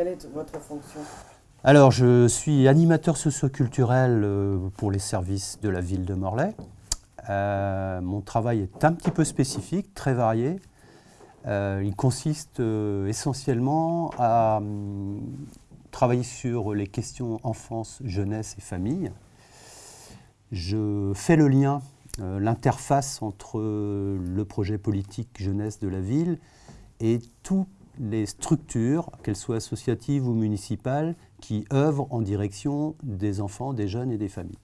Quelle est votre fonction? Alors, je suis animateur socioculturel euh, pour les services de la ville de Morlaix. Euh, mon travail est un petit peu spécifique, très varié. Euh, il consiste essentiellement à hum, travailler sur les questions enfance, jeunesse et famille. Je fais le lien, l'interface entre le projet politique jeunesse de la ville et toutes les structures, qu'elles soient associatives ou municipales, qui œuvrent en direction des enfants, des jeunes et des familles.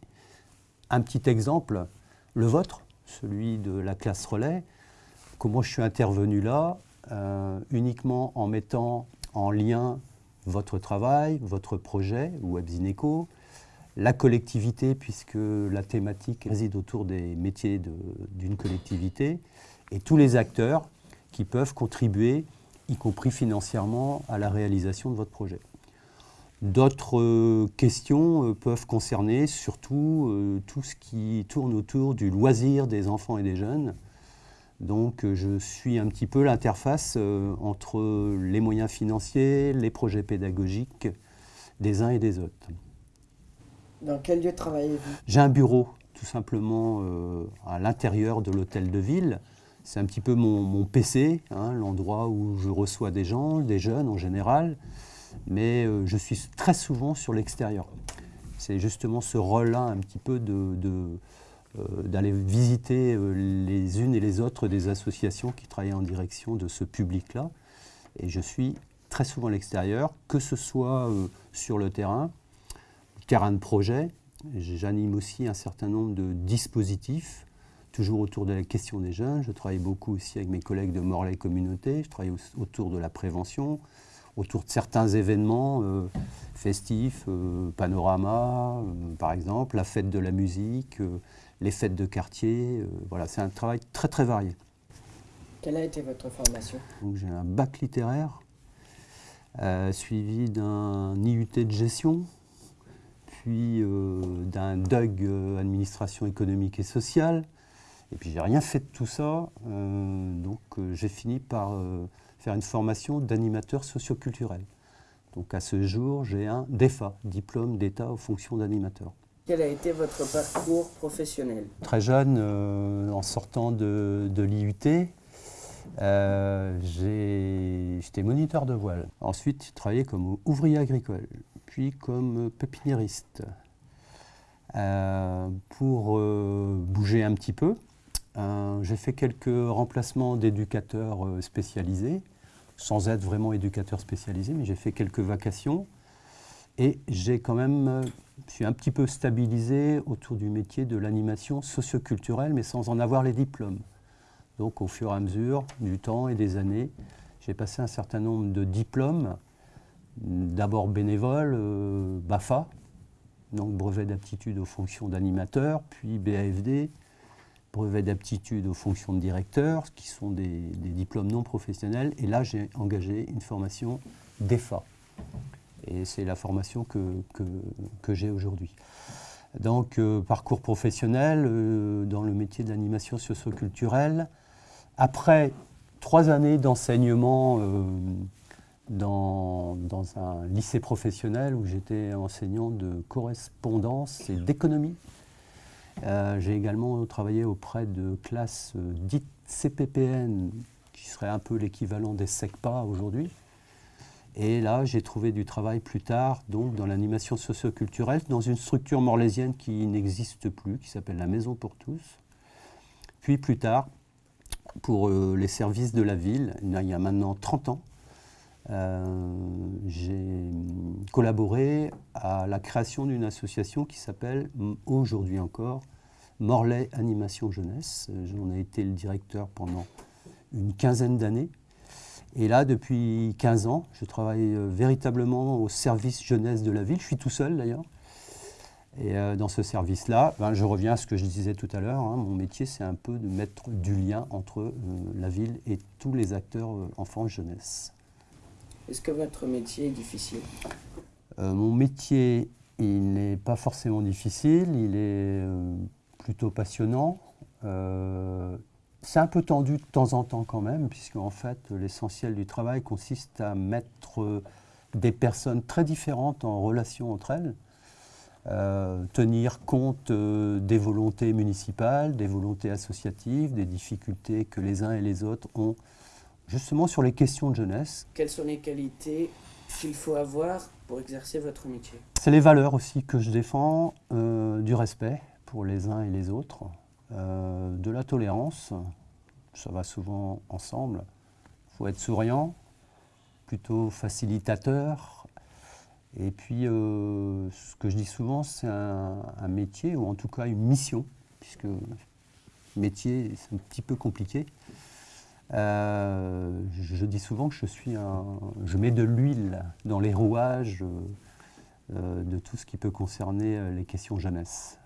Un petit exemple, le vôtre, celui de la classe relais. Comment je suis intervenu là euh, Uniquement en mettant en lien votre travail, votre projet, WebZineco, la collectivité, puisque la thématique réside autour des métiers d'une collectivité, et tous les acteurs qui peuvent contribuer, y compris financièrement, à la réalisation de votre projet. D'autres euh, questions euh, peuvent concerner surtout euh, tout ce qui tourne autour du loisir des enfants et des jeunes. Donc je suis un petit peu l'interface entre les moyens financiers, les projets pédagogiques des uns et des autres. Dans quel lieu travaillez-vous? J'ai un bureau tout simplement à l'intérieur de l'hôtel de ville. C'est un petit peu mon, PC, hein, l'endroit où je reçois des gens, des jeunes en général mais euh, je suis très souvent sur l'extérieur. C'est justement ce rôle-là un petit peu euh, d'aller visiter euh, les unes et les autres des associations qui travaillent en direction de ce public-là. Et je suis très souvent à l'extérieur, que ce soit sur le terrain, terrain de projet. J'anime aussi un certain nombre de dispositifs, toujours autour de la question des jeunes. Je travaille beaucoup aussi avec mes collègues de Morlaix Communauté. Je travaille autour de la prévention, autour de certains événements euh, festifs, euh, panorama euh, par exemple, la fête de la musique, les fêtes de quartier. voilà, c'est un travail très très varié. Quelle a été votre formation? J'ai un bac littéraire, suivi d'un IUT de gestion, puis d'un DUG administration économique et sociale. Et puis j'ai rien fait de tout ça, donc j'ai fini par faire une formation d'animateur socioculturel. Donc à ce jour, j'ai un DEFA, diplôme d'État aux fonctions d'animateur. Quel a été votre parcours professionnel? Très jeune, euh, en sortant de, l'IUT, euh, j'étais moniteur de voile. Ensuite, j'ai travaillé comme ouvrier agricole, puis comme pépiniériste. Euh, pour bouger un petit peu, j'ai fait quelques remplacements d'éducateurs spécialisés sans être vraiment éducateur spécialisé, mais j'ai fait quelques vacations et j'ai quand même, euh, je suis un petit peu stabilisé autour du métier de l'animation socioculturelle, mais sans en avoir les diplômes. Donc au fur et à mesure du temps et des années, j'ai passé un certain nombre de diplômes, d'abord bénévole, euh, BAFA, donc brevet d'aptitude aux fonctions d'animateur, puis BAFD, brevet d'aptitude aux fonctions de directeur, qui sont des, diplômes non professionnels. Et là, j'ai engagé une formation d'EFA. Et c'est la formation que, que, j'ai aujourd'hui. Donc, euh, parcours professionnel euh, dans le métier de l'animation socioculturelle. Après trois années d'enseignement euh, dans, dans, un lycée professionnel où j'étais enseignant de correspondance et d'économie, euh, j'ai également travaillé auprès de classes euh, dites CPPN, qui serait un peu l'équivalent des SECPA aujourd'hui. Et là, j'ai trouvé du travail plus tard, donc dans l'animation socioculturelle, dans une structure morlaisienne qui n'existe plus, qui s'appelle la Maison pour tous. Puis plus tard, pour euh, les services de la ville, il y a maintenant 30 ans, j'ai collaboré à la création d'une association qui s'appelle aujourd'hui encore Morlaix Animation Jeunesse. J'en ai été le directeur pendant une quinzaine d'années. Et là, depuis 15 ans, je travaille euh, véritablement au service jeunesse de la ville. Je suis tout seul d'ailleurs. Et euh, dans ce service-là, ben, je reviens à ce que je disais tout à l'heure. Hein. mon métier, c'est un peu de mettre du lien entre euh, la ville et tous les acteurs enfants-jeunesse. Est-ce que votre métier est difficile? Mon métier, il n'est pas forcément difficile. Il est plutôt passionnant. Euh, c'est un peu tendu de temps en temps quand même, puisque en fait l'essentiel du travail consiste à mettre des personnes très différentes en relation entre elles, euh, tenir compte euh, des volontés municipales, des volontés associatives, des difficultés que les uns et les autres ont justement sur les questions de jeunesse. Quelles sont les qualités qu'il faut avoir pour exercer votre métier? C'est les valeurs aussi que je défends, euh, du respect pour les uns et les autres, de la tolérance, ça va souvent ensemble. Il faut être souriant, plutôt facilitateur. Et puis, euh, ce que je dis souvent, c'est un, métier, ou en tout cas une mission, puisque métier, c'est un petit peu compliqué. Euh, je, dis souvent que je suis un, je mets de l'huile dans les rouages euh, de tout ce qui peut concerner les questions jeunesse.